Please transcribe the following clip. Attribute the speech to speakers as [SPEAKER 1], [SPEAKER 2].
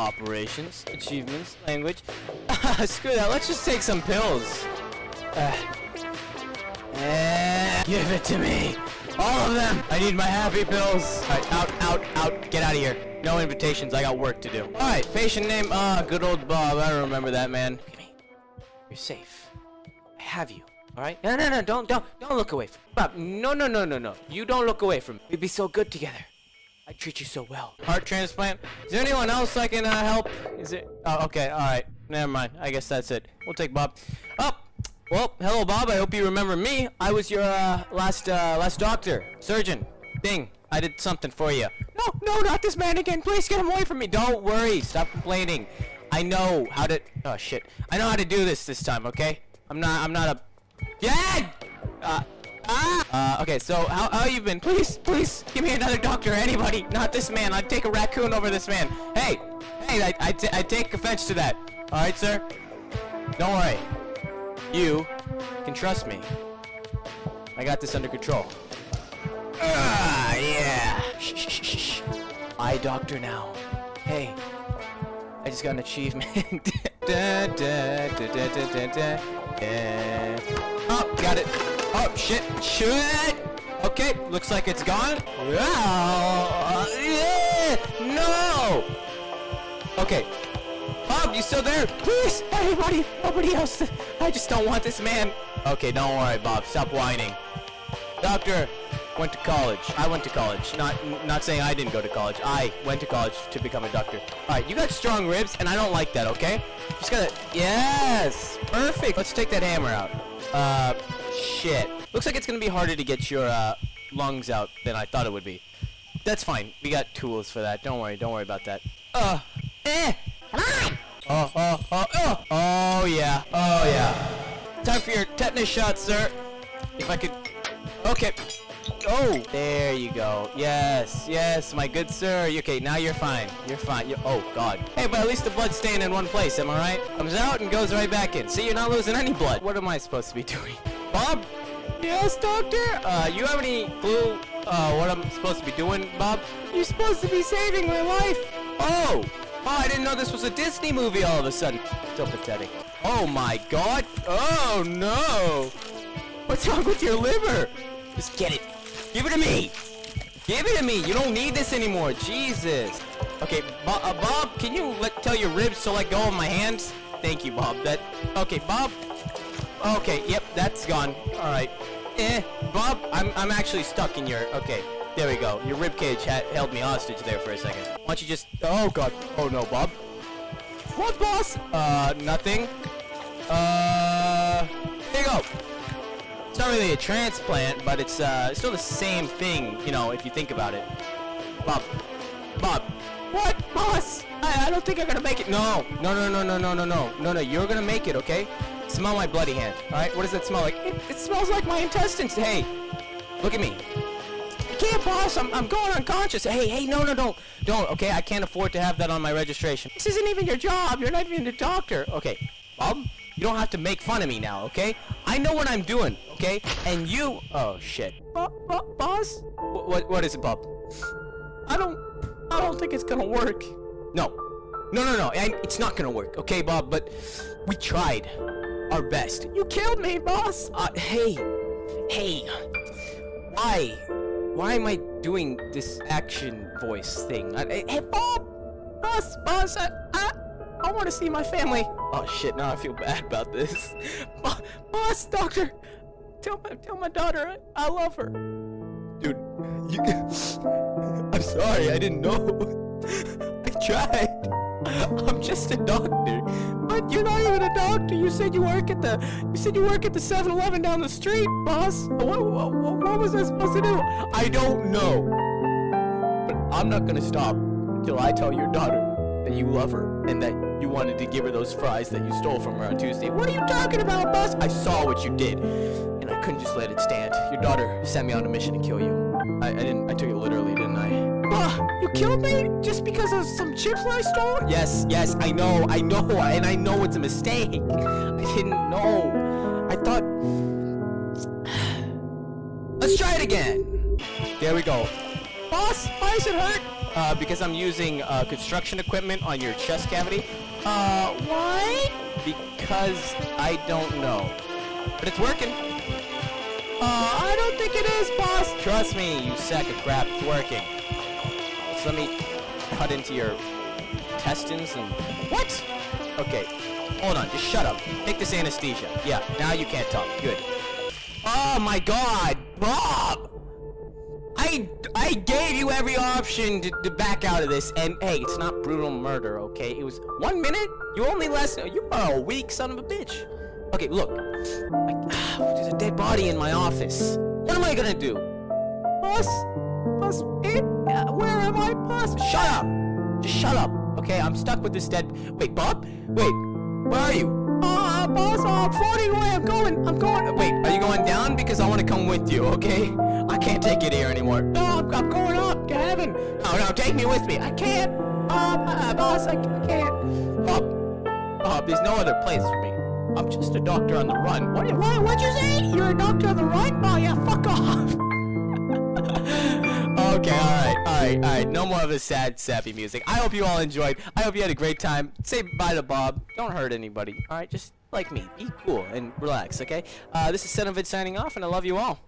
[SPEAKER 1] operations, achievements, language. Screw that. Let's just take some pills. Uh, eh, give it to me. All of them. I need my happy pills. All right, out, out, out. Get out of here. No invitations. I got work to do. All right, patient name. Ah, good old Bob. I remember that man. Look at me. You're safe. I have you. All right. No, no, no. Don't, don't, don't look away from Bob. No, no, no, no, no. You don't look away from me. We'd be so good together. I treat you so well. Heart transplant. Is there anyone else I can uh, help? Is it? Oh, okay. All right. Never mind. I guess that's it. We'll take Bob. Oh, well, hello, Bob. I hope you remember me. I was your uh, last uh, last doctor, surgeon. Bing. I did something for you. No, no, not this man again. Please get him away from me. Don't worry. Stop complaining. I know how to. Oh shit. I know how to do this this time. Okay. I'm not. I'm not a. Yeah. Uh. Ah! Uh, okay, so how, how you been? Please, please, give me another doctor, anybody, not this man. I'd take a raccoon over this man. Hey, hey, I, I, take offense to that. All right, sir? Don't worry. You can trust me. I got this under control. Ah, yeah. Shh, shh, shh, shh. I doctor now. Hey, I just got an achievement. da, da, da, da, da, da, da. Oh, got it. Oh, shit. Shit. Okay, looks like it's gone. Ah, yeah. No. Okay. Bob, you still there? Please, everybody, nobody else. I just don't want this man. Okay, don't worry, Bob. Stop whining. Doctor, went to college. I went to college. Not not saying I didn't go to college. I went to college to become a doctor. All right, you got strong ribs, and I don't like that. Okay, just gotta. Yes, perfect. Let's take that hammer out. Uh, shit. Looks like it's gonna be harder to get your uh, lungs out than I thought it would be. That's fine. We got tools for that. Don't worry. Don't worry about that. Uh, eh. Come on. Oh, oh, oh, oh. Oh yeah. Oh yeah. Time for your tetanus shot, sir. If I could. Okay. Oh, there you go. Yes, yes, my good sir. Okay, now you're fine. You're fine. You're, oh, God. Hey, but at least the blood's staying in one place, am I right? Comes out and goes right back in. See, you're not losing any blood. What am I supposed to be doing? Bob? Yes, doctor? Uh, you have any clue, uh, what I'm supposed to be doing, Bob? You're supposed to be saving my life. Oh! Oh, I didn't know this was a Disney movie all of a sudden. So pathetic. Oh, my God. Oh, no. What's wrong with your liver? Just get it. Give it to me! Give it to me! You don't need this anymore. Jesus. Okay, Bo uh, Bob, can you let tell your ribs to let go of my hands? Thank you, Bob. That. Okay, Bob. Okay, yep, that's gone. All right. Eh, Bob, I'm I'm actually stuck in your. Okay, there we go. Your rib cage had held me hostage there for a second. Why don't you just? Oh God. Oh no, Bob. What, boss? Uh, nothing. Uh, there you go. It's not really a transplant, but it's uh, it's still the same thing, you know, if you think about it. Bob. Bob. What? Boss? I, I don't think I'm gonna make it. No. No, no, no, no, no, no, no. No, no, you're gonna make it, okay? Smell my bloody hand, alright? What does that smell like? It, it smells like my intestines. Hey, look at me. I can't, boss. I'm, I'm going unconscious. Hey, hey, no, no, don't. Don't, okay? I can't afford to have that on my registration. This isn't even your job. You're not even a doctor. Okay, Bob? You don't have to make fun of me now, okay? I know what I'm doing, okay? And you... Oh, shit. Bo bo boss? What, what, what is it, Bob? I don't... I don't think it's gonna work. No. No, no, no. I, it's not gonna work, okay, Bob? But we tried our best. You killed me, boss! Uh, hey. Hey. Why? Why am I doing this action voice thing? Uh, I, I, hey, Bob! Boss, boss, I, I, I want to see my family. Oh shit, now I feel bad about this. Boss, doctor, tell my, tell my daughter I, I love her. Dude, you I'm sorry, I didn't know. I tried. I'm just a doctor. But you're not even a doctor. You said you work at the you said you work at the 7-Eleven down the street, boss. What, what, what was I supposed to do? I don't know. But I'm not gonna stop until I tell your daughter that you love her and that you wanted to give her those fries that you stole from her on Tuesday. What are you talking about, boss? I saw what you did, and I couldn't just let it stand. Your daughter sent me on a mission to kill you. I, I didn't. I took it literally, didn't I? You killed me just because of some chips I stole? Yes, yes, I know, I know, and I know it's a mistake. I didn't know. I thought. Let's try it again. There we go. Boss, why does it hurt? Uh, because I'm using uh, construction equipment on your chest cavity. Uh, why? Because I don't know. But it's working. Uh, I don't think it is, boss. Trust me, you sack of crap. It's working. So let me cut into your intestines and... What? Okay. Hold on. Just shut up. Take this anesthesia. Yeah, now you can't talk. Good. Oh my god! Bob! I, I gave you every option to, to back out of this, and hey, it's not brutal murder, okay? It was one minute? You only last... You are a weak son of a bitch. Okay, look. I, there's a dead body in my office. What am I gonna do? Boss? Boss? Eh? Boss? Shut up! Just shut up, okay? I'm stuck with this dead... Wait, Bob? Wait, where are you? Uh, boss, uh, I'm floating away. I'm going. I'm going. Wait, are you going down? Because I want to come with you, okay? I can't take it here anymore. No, I'm, I'm going up to heaven. No, no, take me with me. I can't. Um, uh, boss, I, I can't. Bob, Bob, there's no other place for me. I'm just a doctor on the run. What? What? What'd you say? You're a doctor on the run? Oh yeah, fuck off. okay, all right, all right, all right. No more of this sad, sappy music. I hope you all enjoyed. I hope you had a great time. Say bye to Bob. Don't hurt anybody. All right, just like me. Be cool and relax. Okay. Uh, this is Senovid signing off, and I love you all.